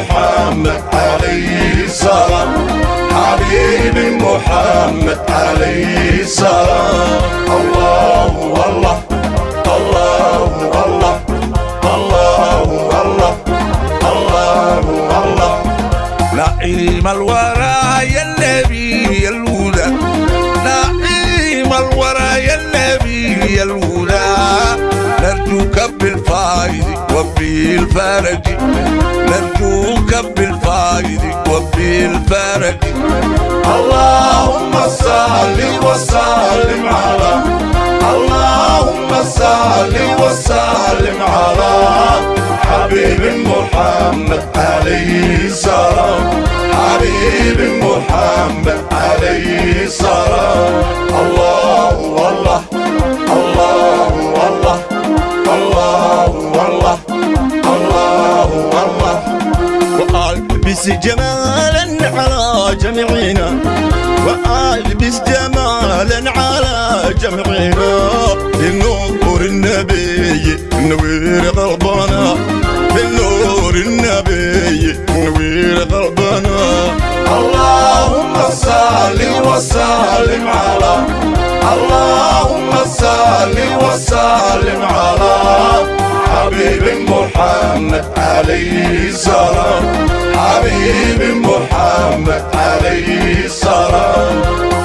محمد عليه السلام. حبيب محمد عليه السلام. بالفائز وبالفرج نرجوك بالفائز وبالفرج اللهم صل وسلم على اللهم صل وسلم على حبيب محمد عليه السلام. حبيب محمد عليه السلام. الله جمالا على جميعنا وألبس جمالا على جميعنا. بالنور النبي نوير قلبنا بالنور النبي نوير قلبنا اللهم صل وسلم على اللهم صل وسلم على. حبيب محمد عليه السلام. حبيب محمد عليه السلام.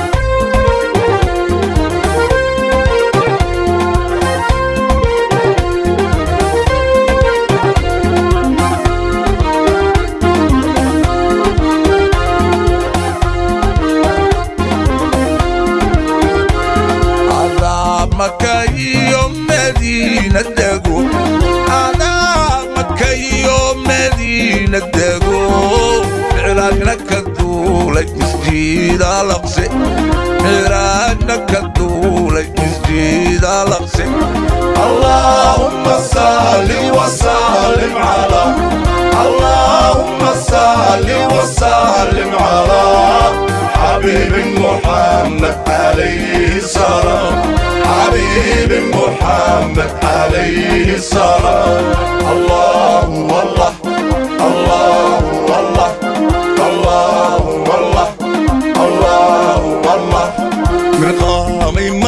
كدولة مسجد الأقصى عراقنا كدولة مسجد الأقصى اللهم صل وسلم على اللهم صل وسلم على حبيب محمد عليه السلام حبيب محمد عليه السلام الله والله الله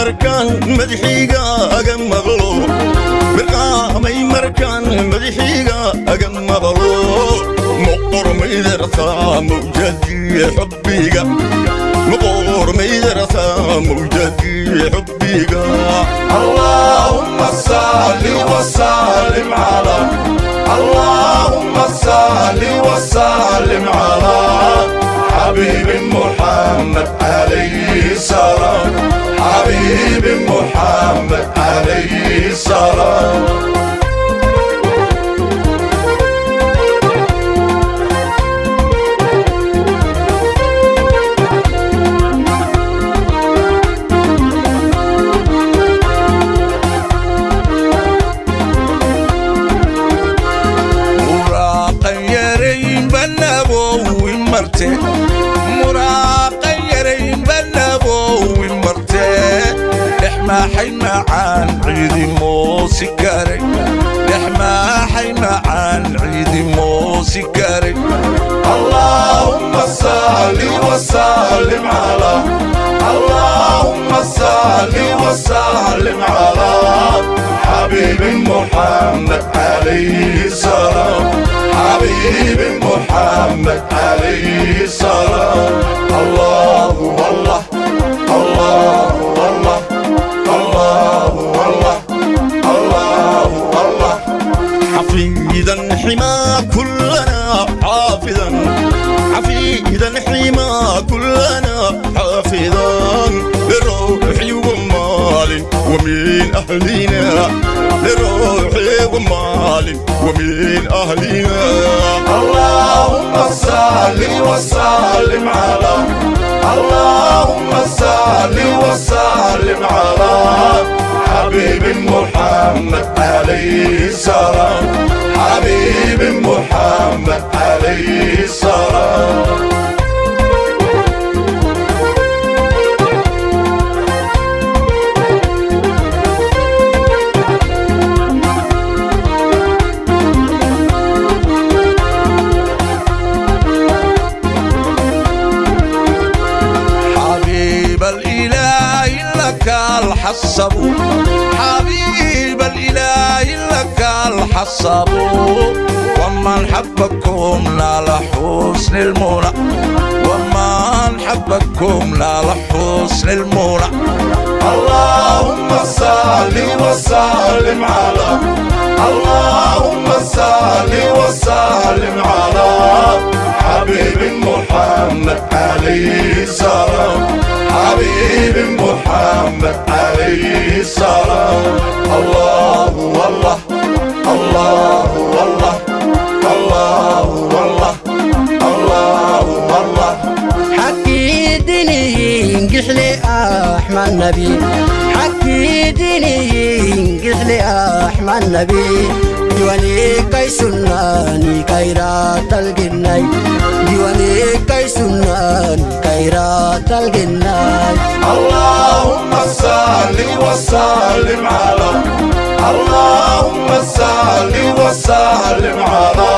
markaan madaxiiga aga maqlo birqaamay markaan madaxiiga aga maqlo مقرميدرسا موجتي حبيك مقرميدرسا موجتي حبيك اللهم صل وسلم على اللهم صل حبيب محمد عليه السلام. حبيب محمد عليه السلام. موسيقاري احما حيما عن عيد موسيقاري اللهم صل وسلم على اللهم صل وسلم على حبيب محمد عليه السلام. حبيب محمد عليه السلام. الله والله حافظا لروحي ومال ومن أهلنا لروحي ومال ومن أهلنا اللهم صل وسلم على اللهم صل وسلم على حبيب محمد عليه السلام. حبيب محمد عليه السلام. حبيب الإله لك الحصبوا ومن حبكم نال حسن المنى. ومن حبكم نال حسن المنى. اللهم صل وسلم على. اللهم صل وسلم على حبيب محمد عليه السلام حبيب محمد عليه السلام الله والله الله والله الله والله الله والله. حكي ديني قحلي أحمد نبي. حكي ديني قحلي أحمد نبي. ديواني كاي سناني كايرات الجناي ديواني كاي سناني كايرات الجناي اللهم صل وسلم على اللهم صل وسلم على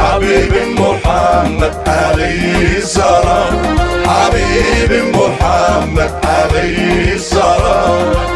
حبيب محمد عليه السلام حبيب محمد عليه السلام